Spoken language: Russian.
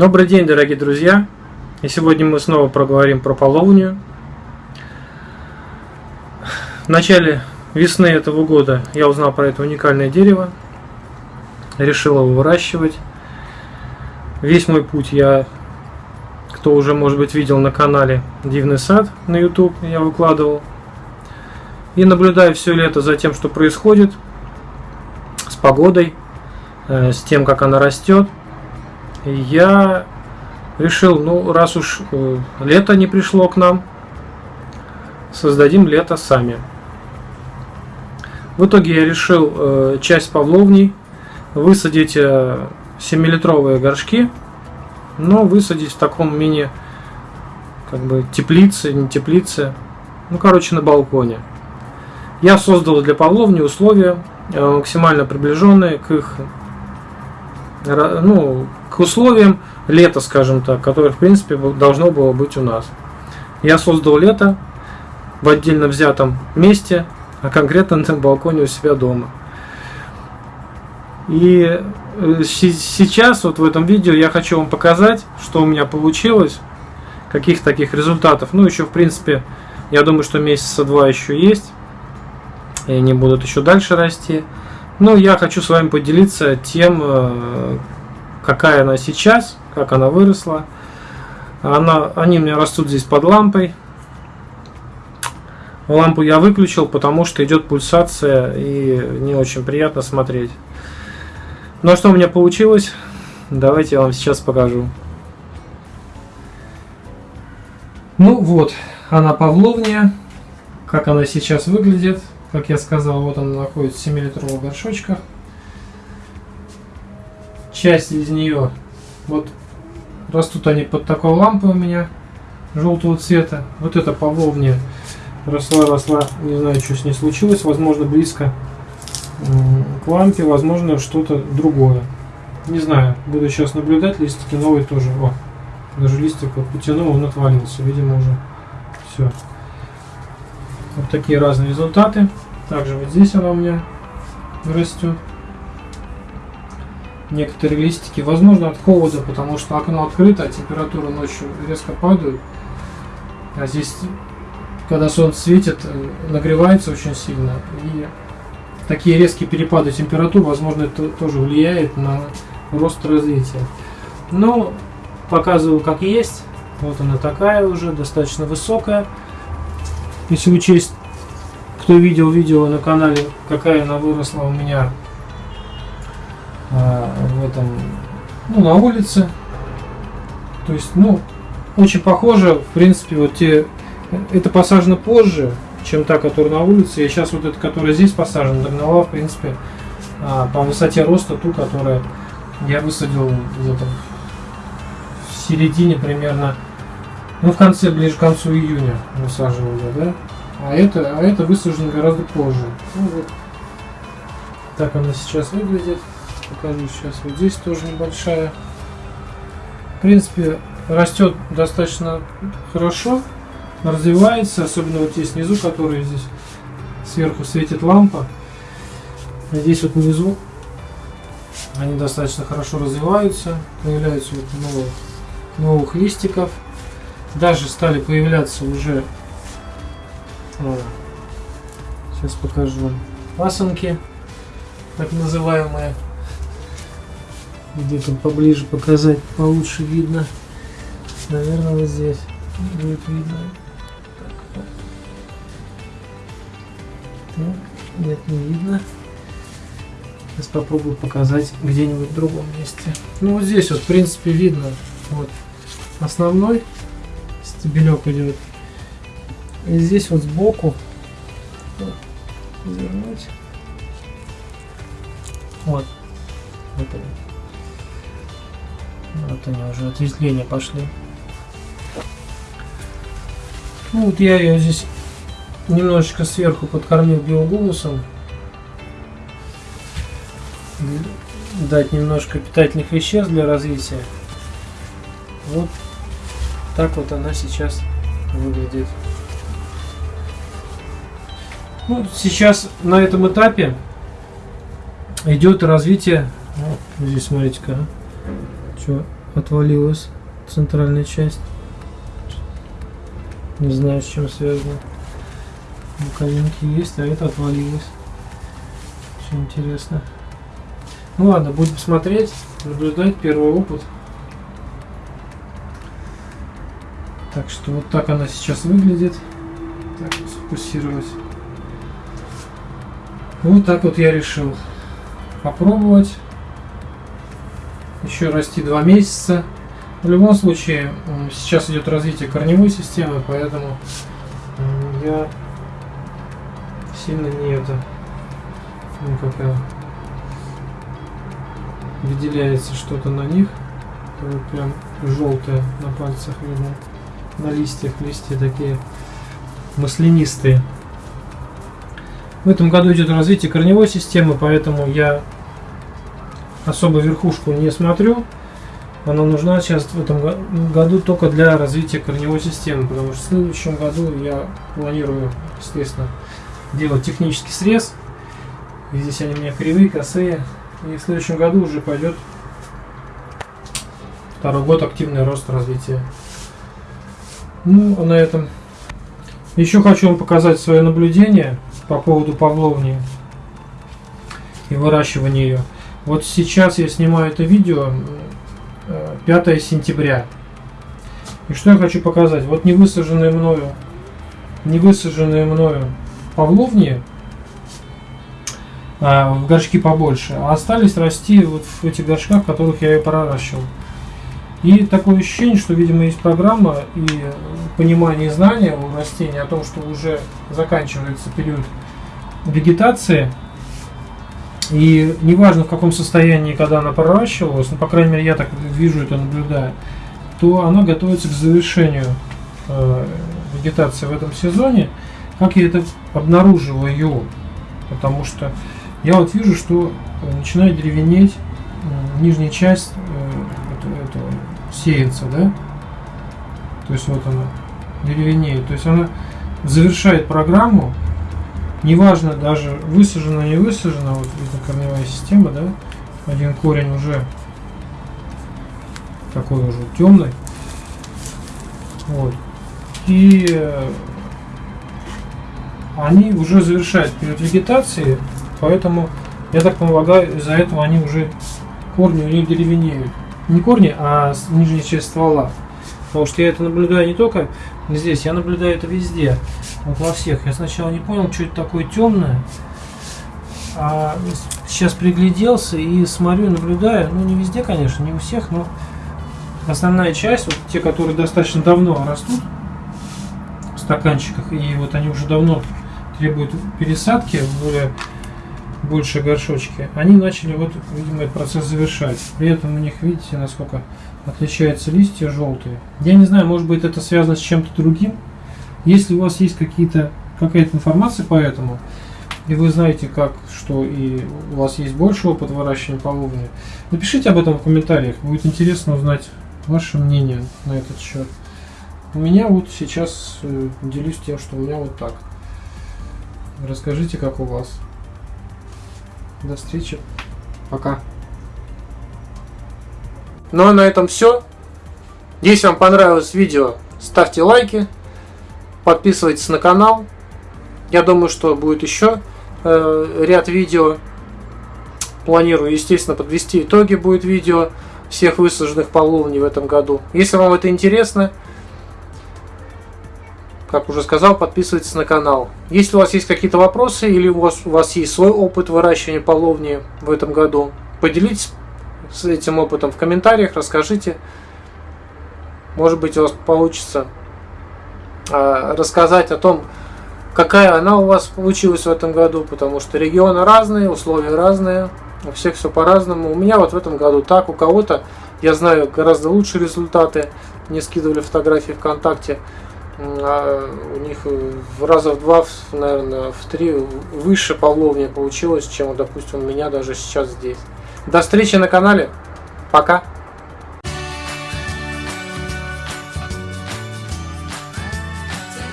Добрый день, дорогие друзья! И сегодня мы снова проговорим про половню. В начале весны этого года я узнал про это уникальное дерево. Решил его выращивать. Весь мой путь я, кто уже, может быть, видел на канале Дивный сад на YouTube, я выкладывал. И наблюдаю все лето за тем, что происходит с погодой, э, с тем, как она растет – я решил, ну, раз уж э, лето не пришло к нам, создадим лето сами. В итоге я решил э, часть павловней высадить э, 7-литровые горшки, но высадить в таком мини как бы теплице, не теплице, ну, короче, на балконе. Я создал для павловни условия э, максимально приближенные к их ну, к условиям лета, скажем так, которое, в принципе, должно было быть у нас. Я создал лето в отдельно взятом месте, а конкретно на балконе у себя дома. И э, сейчас, вот в этом видео, я хочу вам показать, что у меня получилось, каких таких результатов. Ну, еще, в принципе, я думаю, что месяца два еще есть, и они будут еще дальше расти. Ну, я хочу с вами поделиться тем, э, какая она сейчас, как она выросла. Она, они у меня растут здесь под лампой. Лампу я выключил, потому что идет пульсация и не очень приятно смотреть. Ну а что у меня получилось? Давайте я вам сейчас покажу. Ну вот, она павловния. Как она сейчас выглядит. Как я сказал, вот она находится в 7-литровых горшочках. Часть из нее, вот растут они под такой лампой у меня, желтого цвета. Вот эта павловня росла, росла, не знаю, что с ней случилось, возможно, близко к лампе, возможно, что-то другое. Не знаю, буду сейчас наблюдать, листики новые тоже. О, даже листик вот потянул, он отвалился, видимо, уже все. Вот такие разные результаты. Также вот здесь она у меня растет. Некоторые листики, возможно, от холода, потому что окно открыто, а температура ночью резко падает. А здесь, когда солнце светит, нагревается очень сильно. И такие резкие перепады температур, возможно, это тоже влияет на рост развития. Но показываю как есть. Вот она такая уже, достаточно высокая. Если учесть, кто видел видео на канале, какая она выросла у меня а, в этом, ну, на улице. То есть, ну, очень похоже, в принципе, вот те, это посажено позже, чем та, которая на улице. И сейчас вот эта, которая здесь посажена, догнала, в принципе, а, по высоте роста ту, которую я высадил где-то в середине примерно ну, в конце, ближе к концу июня высаживал я, да? А это, а это высажено гораздо позже. Ну, вот. Так она сейчас выглядит. Покажу сейчас. Вот здесь тоже небольшая. В принципе, растет достаточно хорошо. Развивается, особенно вот здесь внизу, который здесь сверху светит лампа. Здесь вот внизу они достаточно хорошо развиваются. Появляются вот новых, новых листиков даже стали появляться уже. Сейчас покажу вам пасынки так называемые. Где то поближе показать получше видно. Наверное вот здесь будет видно. Так, нет не видно. Сейчас попробую показать где-нибудь в другом месте. Ну вот здесь вот в принципе видно. Вот основной стебелек идет. И здесь вот сбоку завернуть. Вот. Вот они. Вот они уже ответвления пошли. Ну вот я ее здесь немножечко сверху подкормил биогумусом. Дать немножко питательных веществ для развития. Вот так вот она сейчас выглядит. Ну, сейчас на этом этапе идет развитие. Вот, здесь смотрите-ка. А. Что? отвалилась центральная часть. Не знаю, с чем связано. Боковинки есть, а это отвалилось. Очень интересно. Ну ладно, будем смотреть, наблюдать первый опыт. Так что вот так она сейчас выглядит. Так, сфокусировать. Вот так вот я решил попробовать. Еще расти два месяца. В любом случае, сейчас идет развитие корневой системы, поэтому я сильно не это, ну какая выделяется что-то на них. Прям желтое на пальцах видно. На листьях, листья такие маслянистые. В этом году идет развитие корневой системы, поэтому я особо верхушку не смотрю. Она нужна сейчас в этом году только для развития корневой системы, потому что в следующем году я планирую, естественно, делать технический срез. И здесь они у меня кривые, косые. И в следующем году уже пойдет второй год активный рост развития. Ну, а на этом. Еще хочу вам показать свое наблюдение по поводу павловни и выращивания ее. Вот сейчас я снимаю это видео 5 э, сентября. И что я хочу показать? Вот не высаженные мною, не высаженные мною павловни а, в горшки побольше, а остались расти вот в этих горшках, в которых я ее проращивал. И такое ощущение, что, видимо, есть программа и понимание и знания у растения о том, что уже заканчивается период вегетации. И неважно в каком состоянии, когда она проращивалась, ну, по крайней мере, я так вижу это, наблюдаю, то она готовится к завершению э, вегетации в этом сезоне. Как я это обнаруживаю? Потому что я вот вижу, что начинает деревенеть э, нижняя часть э, сеянца, да? То есть вот она деревенеет. То есть она завершает программу, неважно даже высажена, не высажена, вот видно корневая система, да? Один корень уже такой уже темный. Вот. И э, они уже завершают период вегетации, поэтому, я так полагаю, из-за этого они уже корни у них деревенеют. Не корни, а нижняя часть ствола. Потому что я это наблюдаю не только здесь, я наблюдаю это везде. Вот во всех. Я сначала не понял, что это такое темное. А сейчас пригляделся и смотрю, наблюдаю. Ну, не везде, конечно, не у всех, но основная часть, вот те, которые достаточно давно растут в стаканчиках, и вот они уже давно требуют пересадки более большие горшочки, они начали вот, видимо, этот процесс завершать. При этом у них, видите, насколько отличаются листья желтые. Я не знаю, может быть это связано с чем-то другим. Если у вас есть какие-то какая-то информация по этому, и вы знаете, как, что и у вас есть больше опыт выращивания половни, напишите об этом в комментариях. Будет интересно узнать ваше мнение на этот счет. У меня вот сейчас э, делюсь тем, что у меня вот так. Расскажите, как у вас. До встречи. Пока. Ну а на этом все. Если вам понравилось видео, ставьте лайки, подписывайтесь на канал. Я думаю, что будет еще э, ряд видео. Планирую, естественно, подвести итоги будет видео всех высаженных половней в этом году. Если вам это интересно, как уже сказал, подписывайтесь на канал. Если у вас есть какие-то вопросы или у вас, у вас есть свой опыт выращивания половни в этом году, поделитесь с этим опытом в комментариях, расскажите. Может быть у вас получится э, рассказать о том, какая она у вас получилась в этом году, потому что регионы разные, условия разные, у всех все по-разному. У меня вот в этом году так, у кого-то, я знаю, гораздо лучшие результаты. Мне скидывали фотографии ВКонтакте у них в раза в два, наверное, в три выше половня получилось, чем, допустим, у меня даже сейчас здесь. До встречи на канале. Пока.